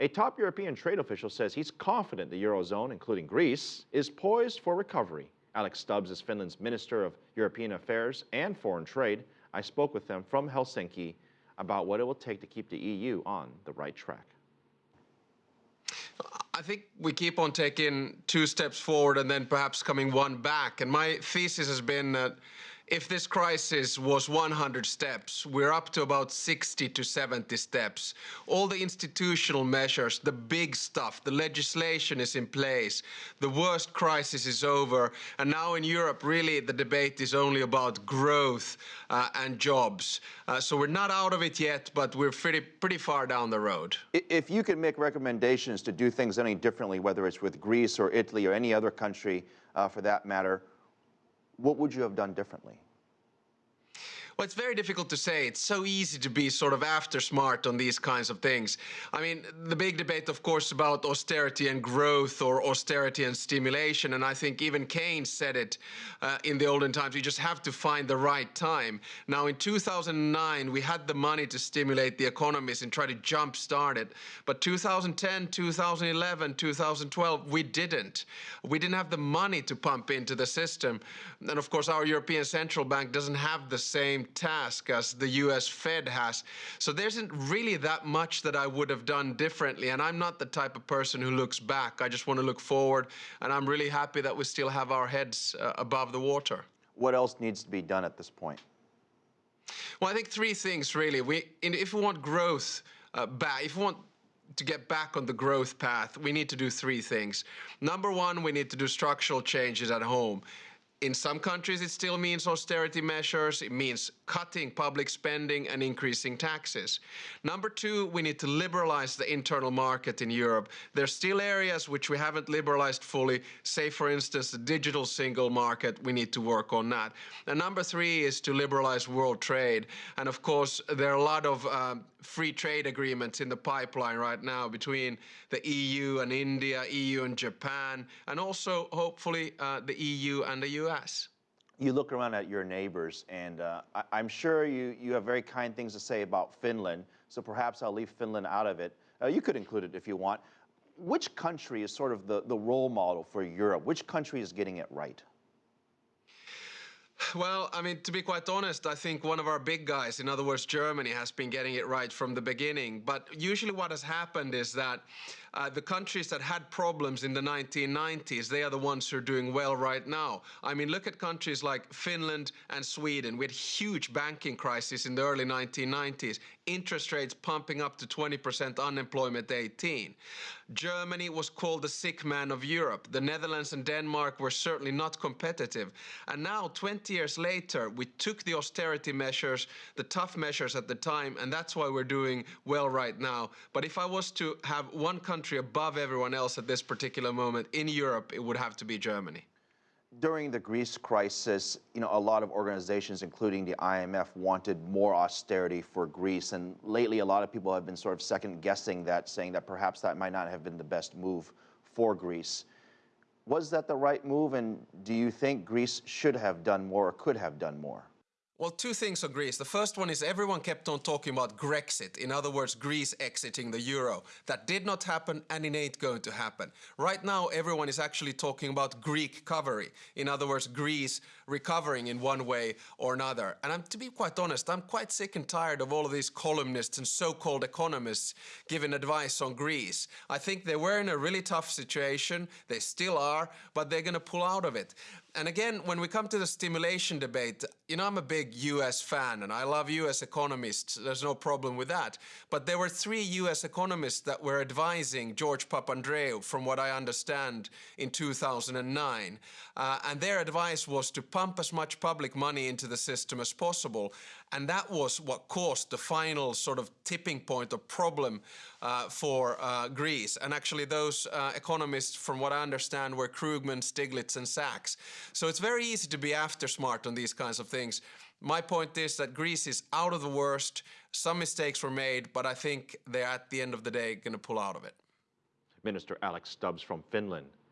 A top European trade official says he's confident the Eurozone, including Greece, is poised for recovery. Alex Stubbs is Finland's Minister of European Affairs and Foreign Trade. I spoke with them from Helsinki about what it will take to keep the EU on the right track. I think we keep on taking two steps forward and then perhaps coming one back. And my thesis has been that if this crisis was 100 steps, we're up to about 60 to 70 steps. All the institutional measures, the big stuff, the legislation is in place, the worst crisis is over, and now in Europe, really, the debate is only about growth uh, and jobs. Uh, so we're not out of it yet, but we're pretty, pretty far down the road. If you could make recommendations to do things any differently, whether it's with Greece or Italy or any other country uh, for that matter, what would you have done differently? Well, it's very difficult to say. It's so easy to be sort of after smart on these kinds of things. I mean, the big debate, of course, about austerity and growth or austerity and stimulation. And I think even Keynes said it uh, in the olden times. You just have to find the right time. Now, in 2009, we had the money to stimulate the economies and try to jumpstart it. But 2010, 2011, 2012, we didn't. We didn't have the money to pump into the system. And of course, our European Central Bank doesn't have the same same task as the US Fed has. So there isn't really that much that I would have done differently. And I'm not the type of person who looks back. I just want to look forward. And I'm really happy that we still have our heads uh, above the water. What else needs to be done at this point? Well, I think three things really. We, if we want growth uh, back, if we want to get back on the growth path, we need to do three things. Number one, we need to do structural changes at home. In some countries, it still means austerity measures. It means cutting public spending and increasing taxes. Number two, we need to liberalize the internal market in Europe. There's still areas which we haven't liberalized fully. Say, for instance, the digital single market. We need to work on that. And number three is to liberalize world trade. And of course, there are a lot of um, free trade agreements in the pipeline right now between the EU and India, EU and Japan, and also hopefully uh, the EU and the US. You look around at your neighbors, and uh, I, am sure you, you have very kind things to say about Finland, so perhaps I'll leave Finland out of it. Uh, you could include it if you want. Which country is sort of the, the role model for Europe? Which country is getting it right? Well, I mean, to be quite honest, I think one of our big guys, in other words, Germany, has been getting it right from the beginning. But usually what has happened is that uh, the countries that had problems in the 1990s, they are the ones who are doing well right now. I mean, look at countries like Finland and Sweden. We had huge banking crisis in the early 1990s, interest rates pumping up to 20% unemployment 18. Germany was called the sick man of Europe. The Netherlands and Denmark were certainly not competitive. And now, 20 years later, we took the austerity measures, the tough measures at the time, and that's why we're doing well right now. But if I was to have one country above everyone else at this particular moment in Europe, it would have to be Germany. During the Greece crisis, you know, a lot of organizations, including the IMF, wanted more austerity for Greece. And lately, a lot of people have been sort of second guessing that, saying that perhaps that might not have been the best move for Greece. Was that the right move? And do you think Greece should have done more or could have done more? Well, two things on Greece. The first one is everyone kept on talking about Grexit, in other words, Greece exiting the euro. That did not happen and it ain't going to happen. Right now, everyone is actually talking about Greek recovery, in other words, Greece recovering in one way or another. And I'm, to be quite honest, I'm quite sick and tired of all of these columnists and so-called economists giving advice on Greece. I think they were in a really tough situation, they still are, but they're going to pull out of it. And again, when we come to the stimulation debate, you know, I'm a big US fan and I love US economists. There's no problem with that. But there were three US economists that were advising George Papandreou, from what I understand, in 2009. Uh, and their advice was to pump as much public money into the system as possible. And that was what caused the final sort of tipping point or problem uh, for uh, Greece. And actually those uh, economists, from what I understand, were Krugman, Stiglitz and Sachs. So it's very easy to be after smart on these kinds of things. My point is that Greece is out of the worst. Some mistakes were made, but I think they're at the end of the day going to pull out of it. Minister Alex Stubbs from Finland.